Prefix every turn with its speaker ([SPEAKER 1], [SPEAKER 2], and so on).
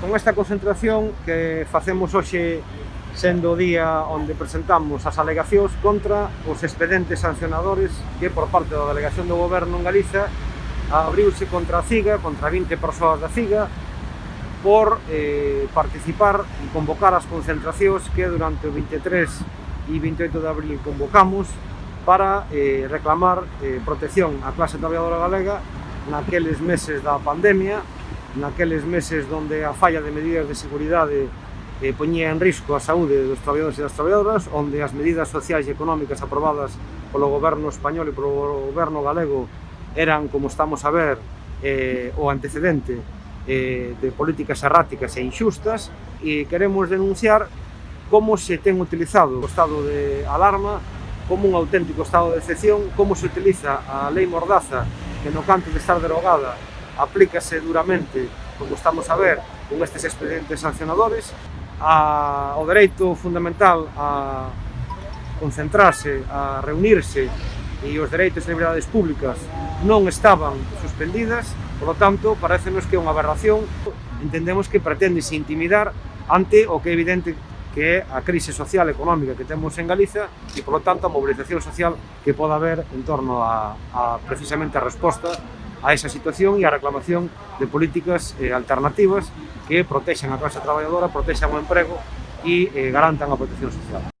[SPEAKER 1] Con esta concentración que facemos hoxe sendo o día onde presentamos as alegacións contra os expedentes sancionadores que por parte da delegación do goberno en Galiza abriuse contra a CIGA, contra 20 persoas da CIGA, por eh, participar e convocar as concentracións que durante o 23 e 28 de abril convocamos para eh, reclamar eh, protección á clase traballadora galega naqueles meses da pandemia naqueles meses onde a falla de medidas de seguridade eh, poñía en risco a saúde dos traballadores e das traballadoras, onde as medidas sociais e económicas aprobadas polo goberno español e polo goberno galego eran, como estamos a ver, eh, o antecedente eh, de políticas erráticas e injustas e queremos denunciar como se ten utilizado o estado de alarma como un auténtico estado de excepción, como se utiliza a lei Mordaza, que no canto de estar derogada aplícase duramente, como estamos a ver, con estes expedientes sancionadores, a, o dereito fundamental a concentrarse, a reunirse e os dereitos e liberdades públicas non estaban suspendidas, por lo tanto, parecenos que é unha aberración, entendemos que preténdese intimidar ante o que é evidente que é a crise social e económica que temos en Galiza e, por lo tanto, a mobilización social que poda haber en torno a, a precisamente a resposta a esa situación e a reclamación de políticas eh, alternativas que protexan a clase traballadora, protexan o emprego e eh, garantan a protección social.